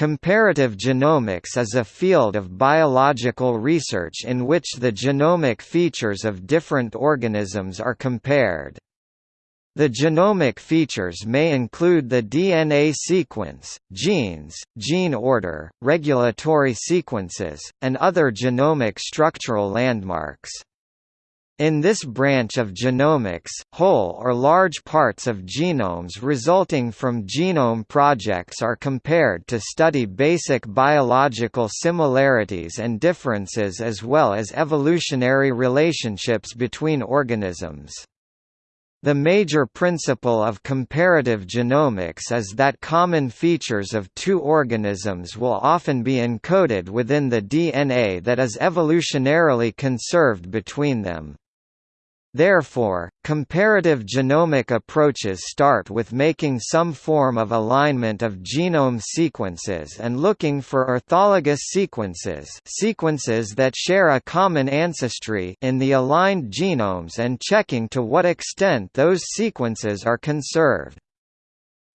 Comparative genomics is a field of biological research in which the genomic features of different organisms are compared. The genomic features may include the DNA sequence, genes, gene order, regulatory sequences, and other genomic structural landmarks. In this branch of genomics, whole or large parts of genomes resulting from genome projects are compared to study basic biological similarities and differences as well as evolutionary relationships between organisms. The major principle of comparative genomics is that common features of two organisms will often be encoded within the DNA that is evolutionarily conserved between them. Therefore, comparative genomic approaches start with making some form of alignment of genome sequences and looking for orthologous sequences sequences that share a common ancestry in the aligned genomes and checking to what extent those sequences are conserved.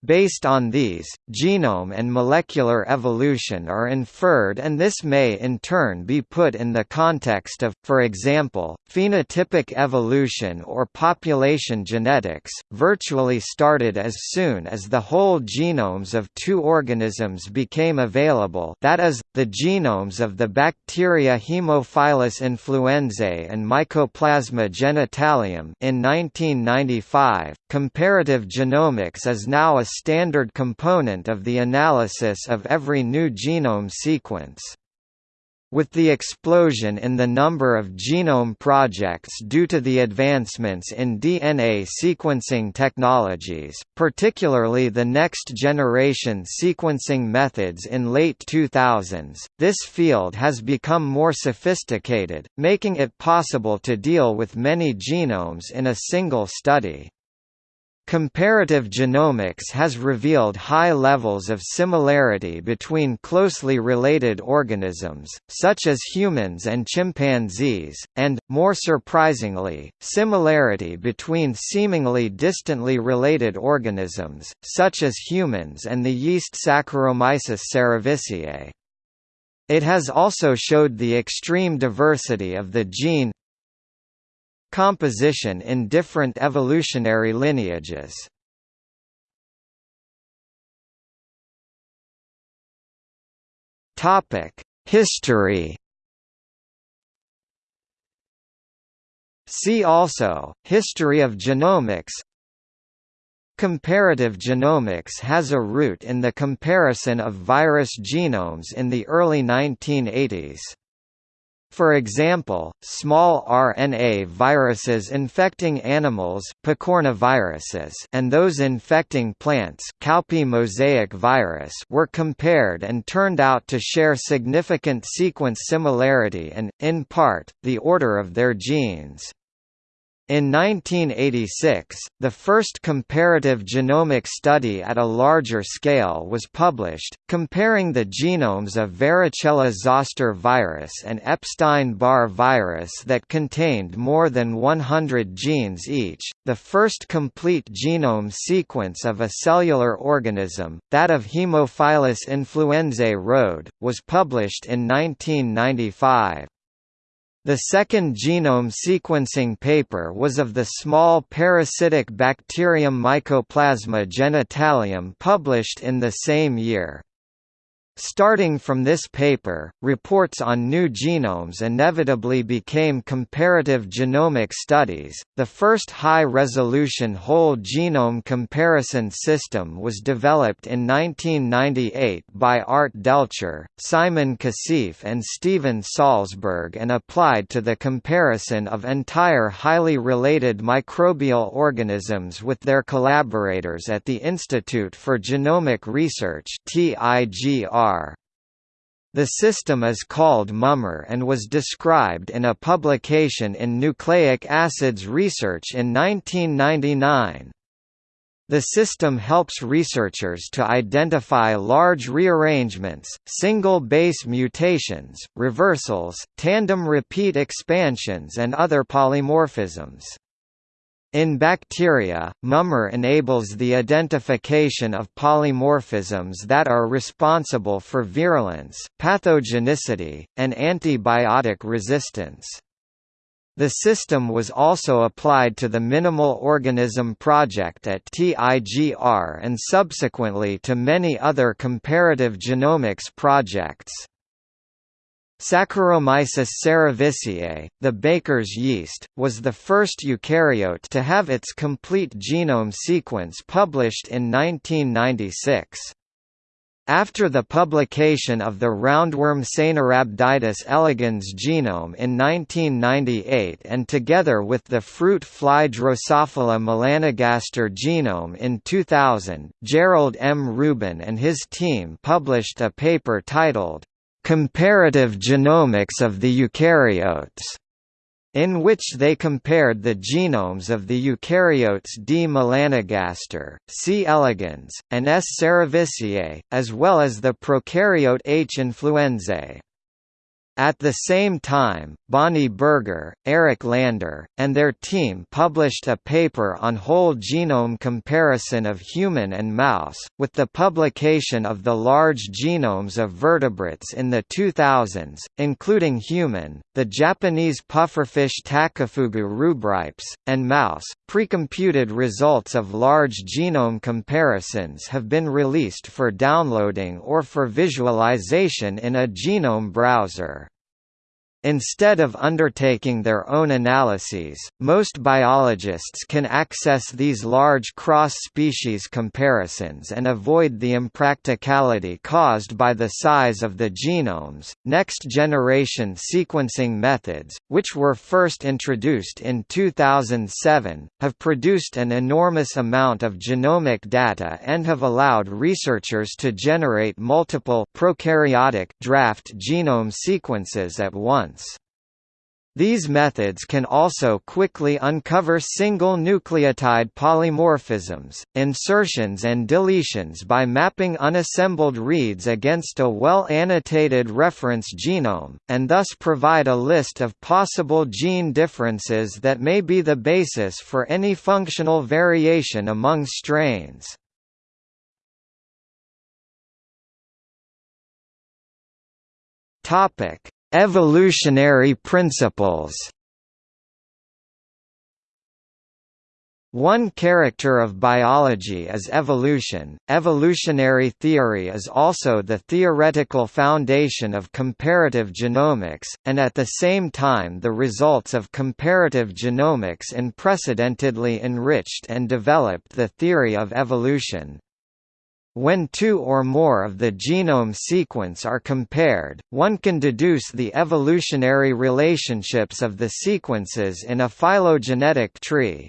Based on these, genome and molecular evolution are inferred and this may in turn be put in the context of, for example, phenotypic evolution or population genetics, virtually started as soon as the whole genomes of two organisms became available that is, the genomes of the bacteria Haemophilus influenzae and Mycoplasma genitalium in 1995. Comparative genomics is now a standard component of the analysis of every new genome sequence. With the explosion in the number of genome projects due to the advancements in DNA sequencing technologies, particularly the next-generation sequencing methods in late 2000s, this field has become more sophisticated, making it possible to deal with many genomes in a single study. Comparative genomics has revealed high levels of similarity between closely related organisms, such as humans and chimpanzees, and, more surprisingly, similarity between seemingly distantly related organisms, such as humans and the yeast Saccharomyces cerevisiae. It has also showed the extreme diversity of the gene composition in different evolutionary lineages. History. See also, History of genomics Comparative genomics has a root in the comparison of virus genomes in the early 1980s. For example, small RNA viruses infecting animals picornaviruses and those infecting plants mosaic virus were compared and turned out to share significant sequence similarity and, in part, the order of their genes. In 1986, the first comparative genomic study at a larger scale was published, comparing the genomes of varicella-zoster virus and Epstein-Barr virus that contained more than 100 genes each. The first complete genome sequence of a cellular organism, that of Haemophilus influenzae rode, was published in 1995. The second genome sequencing paper was of the small parasitic bacterium Mycoplasma genitalium published in the same year. Starting from this paper, reports on new genomes inevitably became comparative genomic studies. The first high-resolution whole genome comparison system was developed in 1998 by Art Delcher, Simon Kasif and Steven Salzberg and applied to the comparison of entire highly related microbial organisms with their collaborators at the Institute for Genomic Research (TIGR). The system is called MUMmer and was described in a publication in Nucleic Acids Research in 1999. The system helps researchers to identify large rearrangements, single base mutations, reversals, tandem repeat expansions and other polymorphisms. In bacteria, MUMmer enables the identification of polymorphisms that are responsible for virulence, pathogenicity, and antibiotic resistance. The system was also applied to the Minimal Organism Project at TIGR and subsequently to many other comparative genomics projects. Saccharomyces cerevisiae, the baker's yeast, was the first eukaryote to have its complete genome sequence published in 1996. After the publication of the roundworm Caenorhabditis elegans genome in 1998 and together with the fruit fly Drosophila melanogaster genome in 2000, Gerald M. Rubin and his team published a paper titled, Comparative Genomics of the Eukaryotes, in which they compared the genomes of the eukaryotes D. melanogaster, C. elegans, and S. cerevisiae, as well as the prokaryote H. influenzae. At the same time, Bonnie Berger, Eric Lander, and their team published a paper on whole genome comparison of human and mouse, with the publication of the large genomes of vertebrates in the 2000s, including human, the Japanese pufferfish Takifugu rubripes, and mouse. Precomputed results of large genome comparisons have been released for downloading or for visualization in a genome browser. Instead of undertaking their own analyses, most biologists can access these large cross-species comparisons and avoid the impracticality caused by the size of the genomes. Next-generation sequencing methods, which were first introduced in 2007, have produced an enormous amount of genomic data and have allowed researchers to generate multiple prokaryotic draft genome sequences at once. These methods can also quickly uncover single nucleotide polymorphisms, insertions and deletions by mapping unassembled reads against a well-annotated reference genome, and thus provide a list of possible gene differences that may be the basis for any functional variation among strains. Topic: Evolutionary principles One character of biology is evolution. Evolutionary theory is also the theoretical foundation of comparative genomics, and at the same time the results of comparative genomics unprecedentedly enriched and developed the theory of evolution. When two or more of the genome sequence are compared, one can deduce the evolutionary relationships of the sequences in a phylogenetic tree.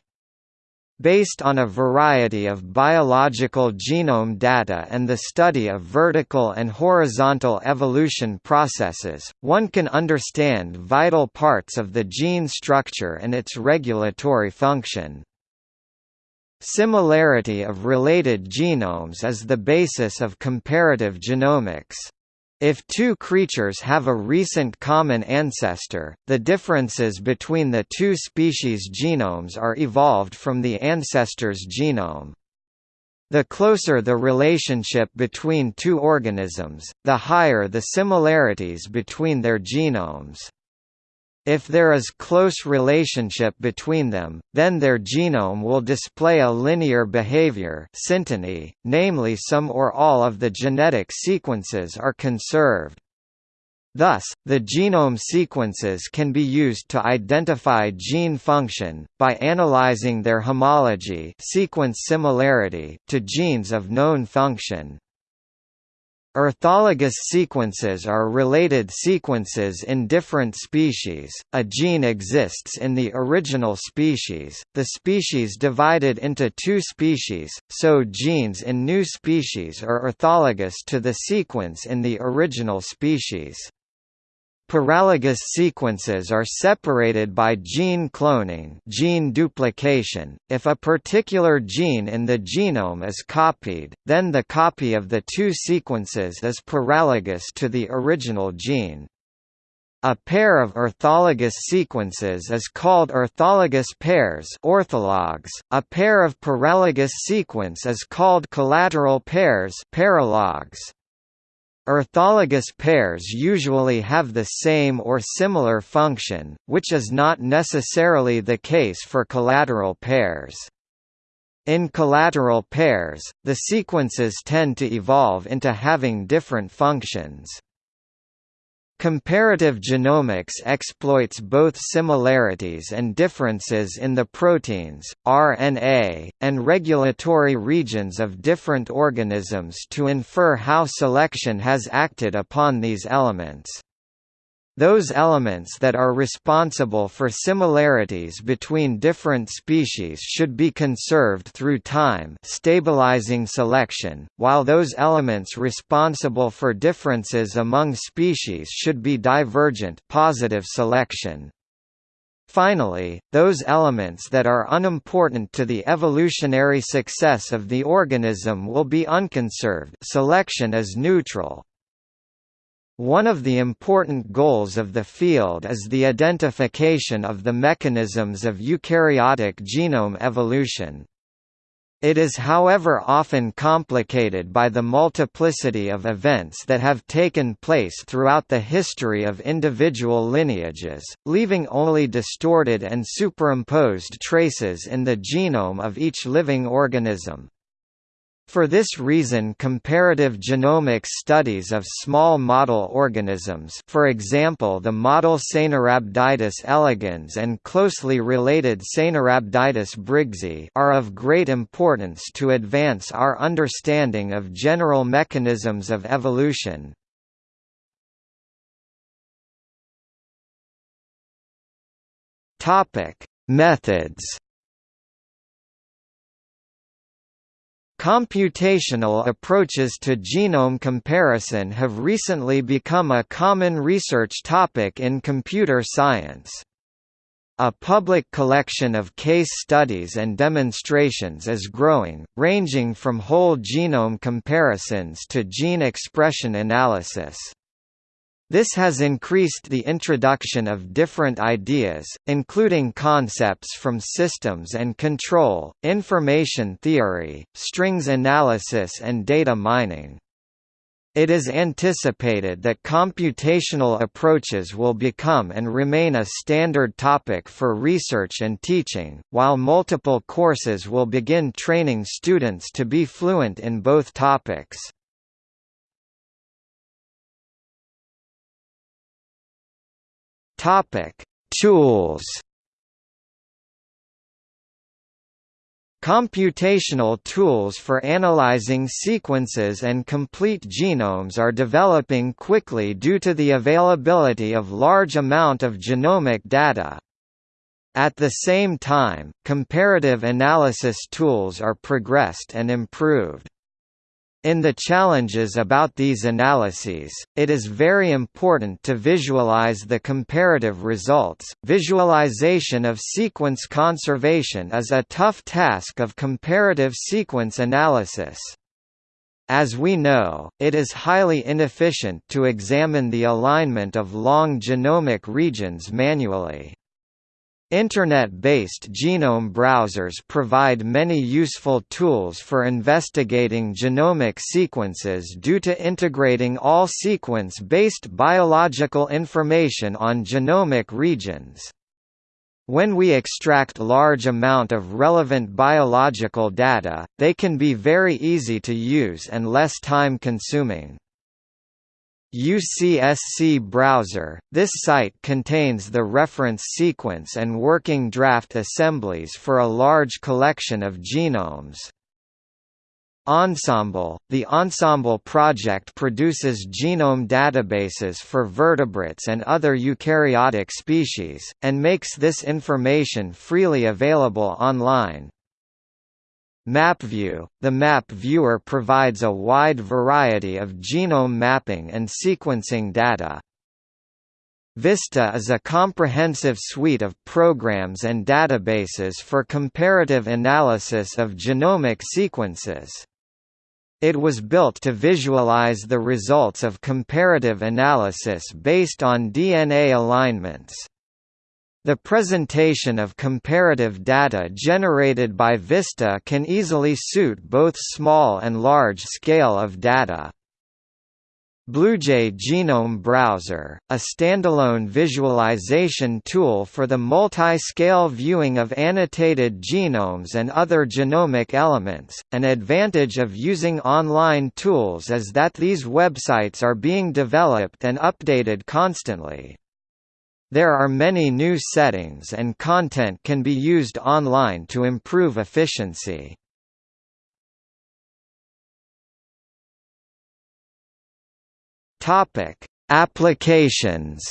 Based on a variety of biological genome data and the study of vertical and horizontal evolution processes, one can understand vital parts of the gene structure and its regulatory function. Similarity of related genomes is the basis of comparative genomics. If two creatures have a recent common ancestor, the differences between the two species' genomes are evolved from the ancestor's genome. The closer the relationship between two organisms, the higher the similarities between their genomes. If there is close relationship between them, then their genome will display a linear behavior synteny, namely some or all of the genetic sequences are conserved. Thus, the genome sequences can be used to identify gene function, by analyzing their homology sequence similarity to genes of known function. Orthologous sequences are related sequences in different species. A gene exists in the original species, the species divided into two species, so genes in new species are orthologous to the sequence in the original species. Paralogous sequences are separated by gene cloning gene duplication. If a particular gene in the genome is copied, then the copy of the two sequences is paralogous to the original gene. A pair of orthologous sequences is called orthologous pairs orthologs. A pair of paralogous sequence is called collateral pairs paralogs. Orthologous pairs usually have the same or similar function, which is not necessarily the case for collateral pairs. In collateral pairs, the sequences tend to evolve into having different functions. Comparative genomics exploits both similarities and differences in the proteins, RNA, and regulatory regions of different organisms to infer how selection has acted upon these elements. Those elements that are responsible for similarities between different species should be conserved through time stabilizing selection, while those elements responsible for differences among species should be divergent positive selection. Finally, those elements that are unimportant to the evolutionary success of the organism will be unconserved selection is neutral. One of the important goals of the field is the identification of the mechanisms of eukaryotic genome evolution. It is however often complicated by the multiplicity of events that have taken place throughout the history of individual lineages, leaving only distorted and superimposed traces in the genome of each living organism. For this reason comparative genomic studies of small model organisms for example the model Caenorhabditis elegans and closely related Caenorhabditis briggsae are of great importance to advance our understanding of general mechanisms of evolution. Methods Computational approaches to genome comparison have recently become a common research topic in computer science. A public collection of case studies and demonstrations is growing, ranging from whole genome comparisons to gene expression analysis. This has increased the introduction of different ideas, including concepts from systems and control, information theory, strings analysis and data mining. It is anticipated that computational approaches will become and remain a standard topic for research and teaching, while multiple courses will begin training students to be fluent in both topics. Topic: Tools. Computational tools for analyzing sequences and complete genomes are developing quickly due to the availability of large amount of genomic data. At the same time, comparative analysis tools are progressed and improved. In the challenges about these analyses, it is very important to visualize the comparative results. Visualization of sequence conservation is a tough task of comparative sequence analysis. As we know, it is highly inefficient to examine the alignment of long genomic regions manually. Internet-based genome browsers provide many useful tools for investigating genomic sequences due to integrating all sequence-based biological information on genomic regions. When we extract large amount of relevant biological data, they can be very easy to use and less time-consuming. UCSC browser, this site contains the reference sequence and working draft assemblies for a large collection of genomes. Ensembl – The Ensembl project produces genome databases for vertebrates and other eukaryotic species, and makes this information freely available online. MapView – The Map Viewer provides a wide variety of genome mapping and sequencing data. VISTA is a comprehensive suite of programs and databases for comparative analysis of genomic sequences. It was built to visualize the results of comparative analysis based on DNA alignments. The presentation of comparative data generated by VISTA can easily suit both small and large scale of data. Bluejay Genome Browser, a standalone visualization tool for the multi-scale viewing of annotated genomes and other genomic elements. An advantage of using online tools is that these websites are being developed and updated constantly. There are many new settings and content can be used online to improve efficiency. Topic: Applications.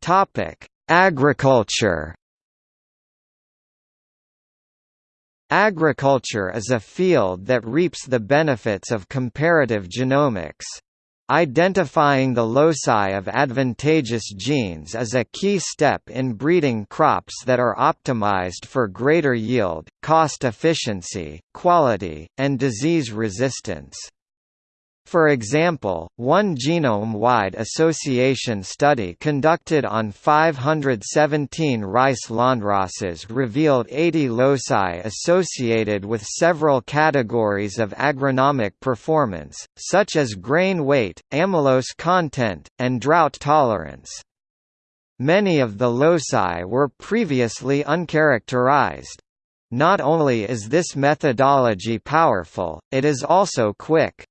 Topic: Agriculture. Agriculture is a field that reaps the benefits of comparative genomics. Identifying the loci of advantageous genes is a key step in breeding crops that are optimized for greater yield, cost efficiency, quality, and disease resistance. For example, one genome-wide association study conducted on 517 rice landraces revealed 80 loci associated with several categories of agronomic performance, such as grain weight, amylose content, and drought tolerance. Many of the loci were previously uncharacterized. Not only is this methodology powerful, it is also quick.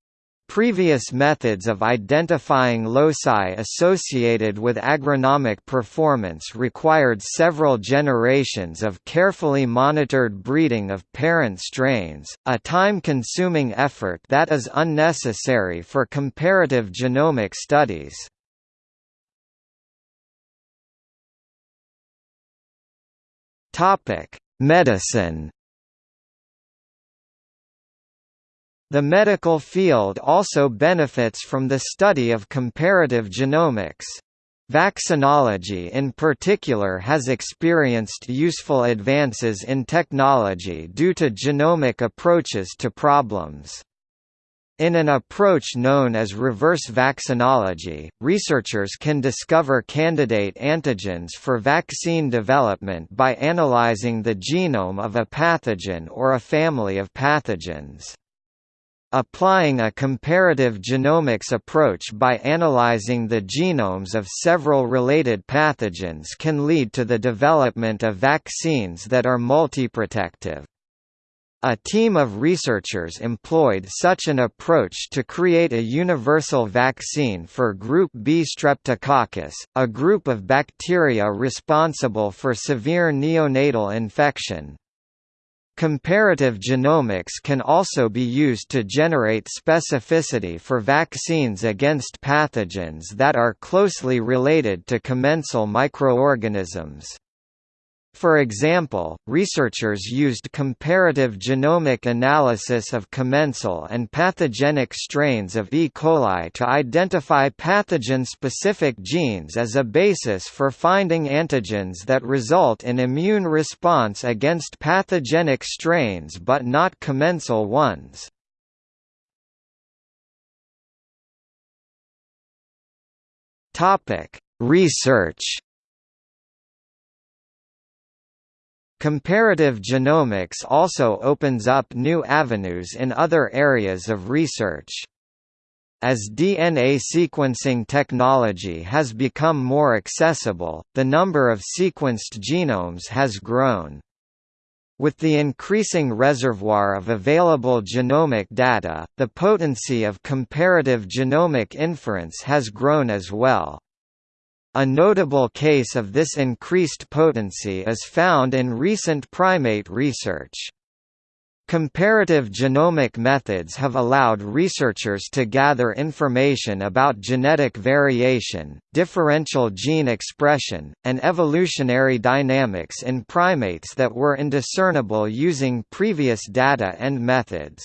Previous methods of identifying loci associated with agronomic performance required several generations of carefully monitored breeding of parent strains, a time-consuming effort that is unnecessary for comparative genomic studies. Medicine The medical field also benefits from the study of comparative genomics. Vaccinology in particular has experienced useful advances in technology due to genomic approaches to problems. In an approach known as reverse vaccinology, researchers can discover candidate antigens for vaccine development by analyzing the genome of a pathogen or a family of pathogens. Applying a comparative genomics approach by analyzing the genomes of several related pathogens can lead to the development of vaccines that are multiprotective. A team of researchers employed such an approach to create a universal vaccine for Group B streptococcus, a group of bacteria responsible for severe neonatal infection. Comparative genomics can also be used to generate specificity for vaccines against pathogens that are closely related to commensal microorganisms. For example, researchers used comparative genomic analysis of commensal and pathogenic strains of E. coli to identify pathogen-specific genes as a basis for finding antigens that result in immune response against pathogenic strains but not commensal ones. Research Comparative genomics also opens up new avenues in other areas of research. As DNA sequencing technology has become more accessible, the number of sequenced genomes has grown. With the increasing reservoir of available genomic data, the potency of comparative genomic inference has grown as well. A notable case of this increased potency is found in recent primate research. Comparative genomic methods have allowed researchers to gather information about genetic variation, differential gene expression, and evolutionary dynamics in primates that were indiscernible using previous data and methods.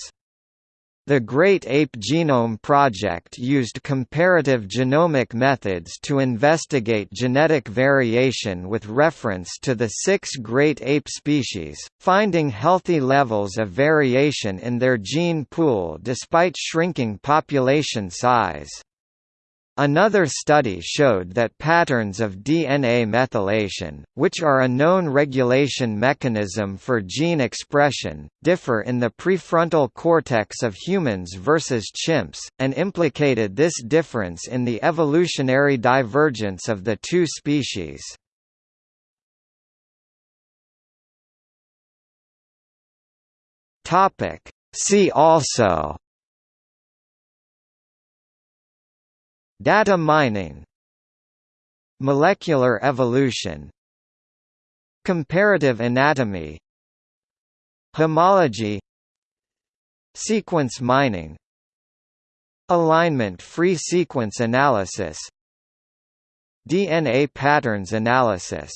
The Great Ape Genome Project used comparative genomic methods to investigate genetic variation with reference to the six great ape species, finding healthy levels of variation in their gene pool despite shrinking population size. Another study showed that patterns of DNA methylation, which are a known regulation mechanism for gene expression, differ in the prefrontal cortex of humans versus chimps, and implicated this difference in the evolutionary divergence of the two species. See also Data mining Molecular evolution Comparative anatomy Homology Sequence mining Alignment-free sequence analysis DNA patterns analysis